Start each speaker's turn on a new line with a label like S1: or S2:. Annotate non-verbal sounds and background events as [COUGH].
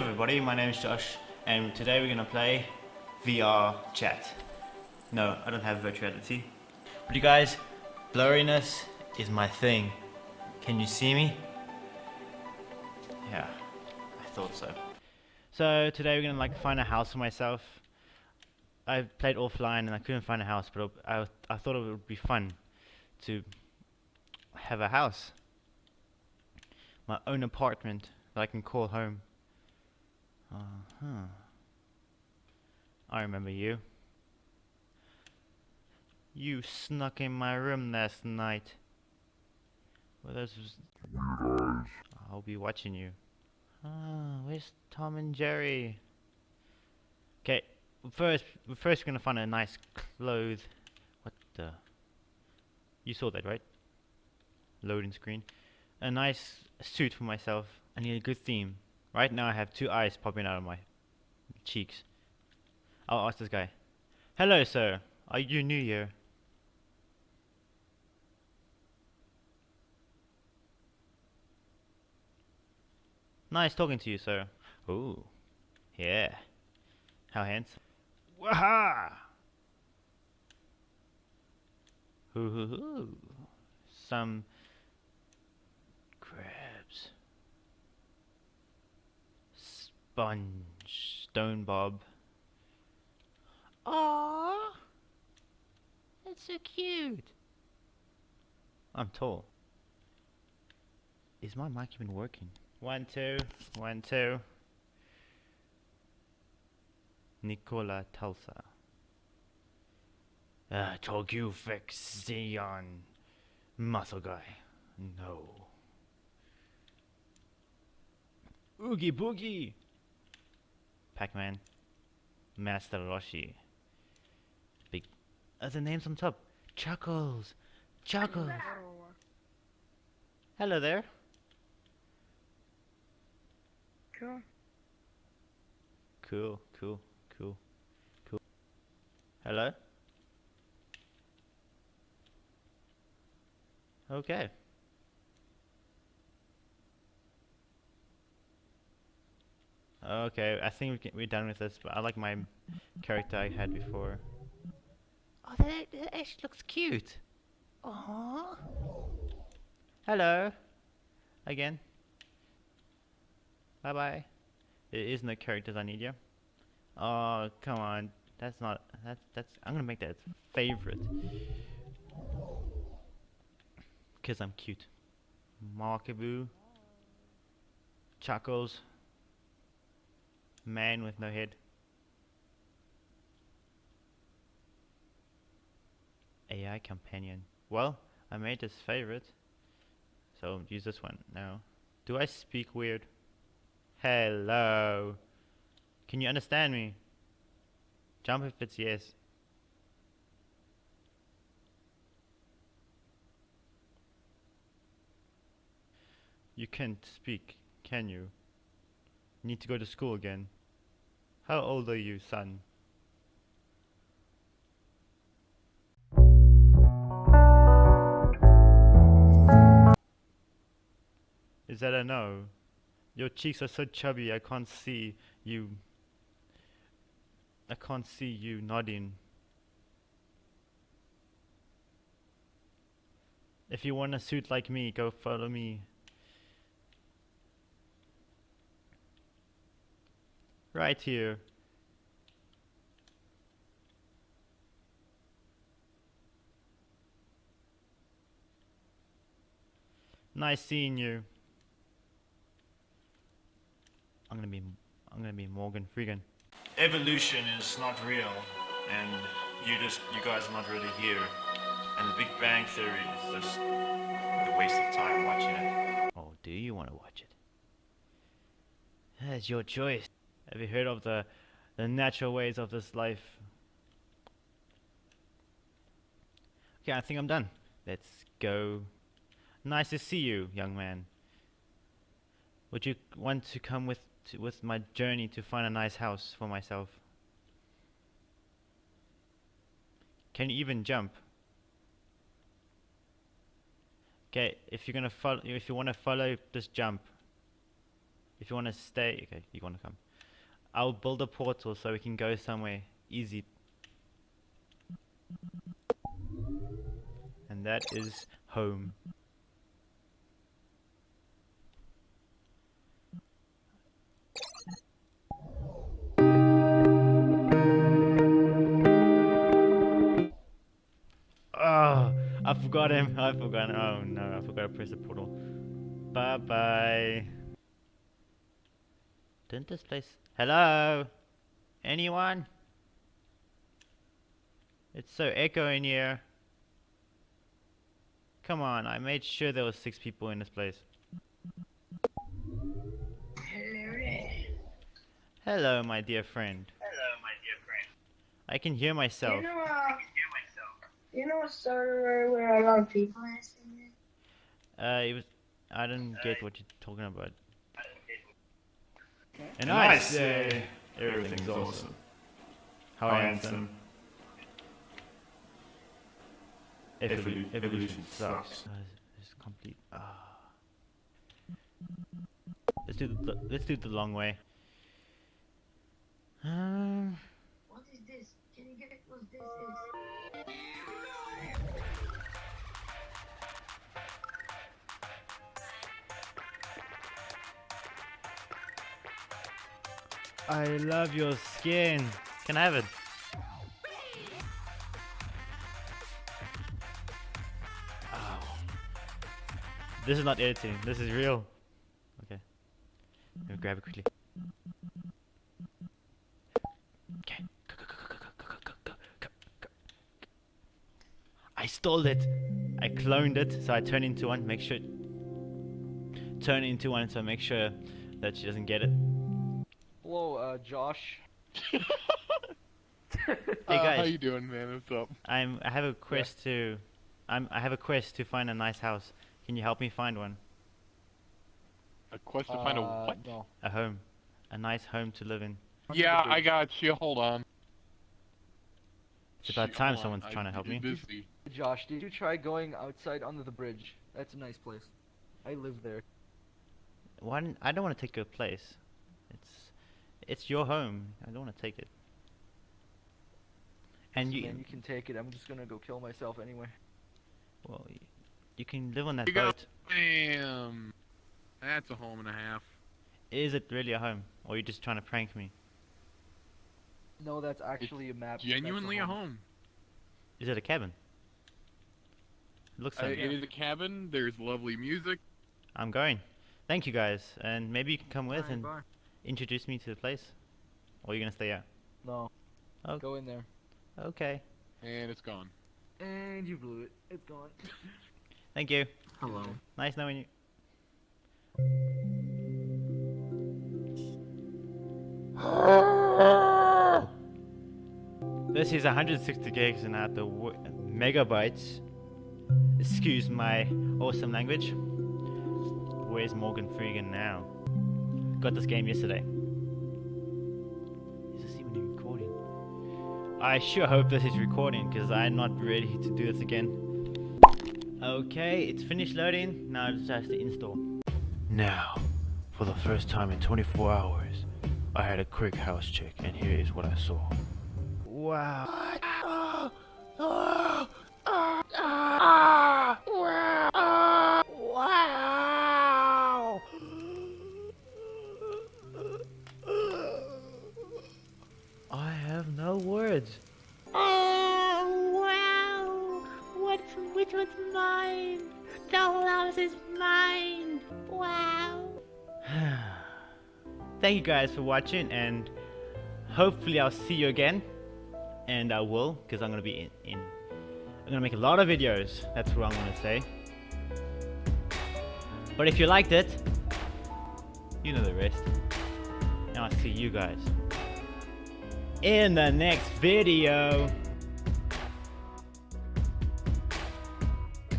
S1: everybody, my name is Josh, and today we're gonna play VR chat. No, I don't have virtuality. But you guys, blurriness is my thing. Can you see me? Yeah, I thought so. So today we're gonna like find a house for myself. I played offline and I couldn't find a house, but I, I thought it would be fun to have a house. My own apartment that I can call home. Uh-huh. I remember you. You snuck in my room last night. Well, weird eyes. I'll be watching you. Ah, where's Tom and Jerry? Okay, first, first we're gonna find a nice clothes. What the? You saw that, right? Loading screen. A nice suit for myself. I need a good theme. Right now I have two eyes popping out of my cheeks. I'll ask this guy. Hello, sir. Are you new here? Nice talking to you, sir. Ooh. Yeah. How handsome. Waha! Hoo hoo hoo. Some Sponge. Stone Bob. Aww. That's so cute. I'm tall. Is my mic even working? One, two, one, two. Nikola Tesla. Uh, Tokyo Fixion. Muscle guy. No. Oogie Boogie. Pac-Man. Master Roshi. Big. Uh, the name's on top. Chuckles. Chuckles. Hello there.
S2: Cool.
S1: Cool, cool, cool, cool. Hello? Okay. Okay, I think we can, we're done with this, but I like my character I had before. Oh, that, that actually looks cute. Aww. Hello. Again. Bye bye. It isn't the characters I need you. Oh, come on. That's not. That's. That's. I'm gonna make that favorite. Cause I'm cute. Markaboo. Chuckles. Man with no head. AI companion. Well, I made this favorite. So use this one now. Do I speak weird? Hello. Can you understand me? Jump if it's yes. You can't speak, can you? Need to go to school again. How old are you, son? Is that a no? Your cheeks are so chubby, I can't see you. I can't see you nodding. If you want a suit like me, go follow me. Right here. Nice seeing you. I'm gonna be I'm gonna be Morgan Freeman. Evolution is not real, and you just you guys are not really here. And the Big Bang Theory is just a waste of time watching it. Oh, do you want to watch it? That's your choice. Have you heard of the the natural ways of this life? Okay, I think I'm done. Let's go. Nice to see you, young man. Would you want to come with to, with my journey to find a nice house for myself? Can you even jump? Okay, if you're gonna follow, if you want to follow, just jump. If you want to stay, okay, you want to come. I'll build a portal so we can go somewhere easy. And that is home. Oh, I forgot him. I forgot. Oh no, I forgot to press the portal. Bye bye. Didn't this place? Hello? Anyone? It's so echo in here. Come on, I made sure there was six people in this place.
S2: Hello there.
S1: Hello, my dear friend.
S2: Hello, my dear friend.
S1: I can hear myself.
S2: You know, uh, you know a server where a lot of people is in?
S1: Uh, it was. I didn't get what you're talking about. And
S3: And I say everything's awesome.
S1: How
S3: How
S1: handsome.
S3: handsome.
S1: Evolu-
S3: Evolu-
S1: evolution
S3: evolution
S1: sucks.
S3: sucks.
S1: Uh, it's- it's complete. Ah. Let's do the let's do the long way. Um,
S2: What is this? Can you get what this is?
S1: I love your skin. Can I have it? Oh. This is not editing. This is real. Okay. Let me grab it quickly. Okay. I stole it. I cloned it, so I turn into one. Make sure. Turn into one, so I make sure that she doesn't get it.
S4: Hello, uh, Josh. [LAUGHS]
S1: Hey
S3: Uh, how you doing, man? What's up?
S1: I'm. I have a quest to. I'm. I have a quest to find a nice house. Can you help me find one?
S3: A quest to find a
S4: Uh,
S3: what?
S4: No.
S1: A home, a nice home to live in.
S3: Yeah, I got you. Hold on.
S1: It's about
S3: Shoot,
S1: time
S3: hold on.
S1: someone's
S3: I'm
S1: trying to help me.
S3: Busy.
S4: Josh, did you try going outside under the bridge? That's a nice place. I live there.
S1: Why? I don't want to take your place. It's. It's your home. I don't want to take it. And you.
S4: Man, you can take it. I'm just gonna go kill myself anyway.
S1: Well, you can live on that
S3: You
S1: boat.
S3: Bam. That's a home and a half.
S1: Is it really a home, or are you just trying to prank me?
S4: No, that's actually a map.
S3: Genuinely a home.
S1: Is it a cabin? It looks
S3: Uh,
S1: like.
S3: it is a cabin. There's lovely music.
S1: I'm going. Thank you guys, and maybe you can come with
S4: Bye,
S1: and
S4: bye.
S1: Introduce me to the place. Or are you gonna stay out?
S4: No.
S1: Oh.
S4: Go in there.
S1: Okay.
S3: And it's gone.
S4: And you blew it. It's gone. [LAUGHS]
S1: Thank you.
S4: Hello.
S1: Nice knowing you. [LAUGHS] This is 160 gigs and at the w- megabytes. Excuse my awesome language. Where's Morgan Freegan now? Got this game yesterday. Is this even recording? I sure hope this is recording because I'm not ready to do this again. Okay, it's finished loading. Now I just have to install. Now, for the first time in 24 hours, I had a quick house check, and here is what I saw. Wow. Wow. I have no words.
S5: Oh wow! What's which one's mine? The whole house is mine! Wow! [SIGHS]
S1: Thank you guys for watching, and hopefully I'll see you again. And I will, because I'm gonna be in, in. I'm gonna make a lot of videos. That's what I'm gonna say. But if you liked it, you know the rest. And I'll see you guys in the next video.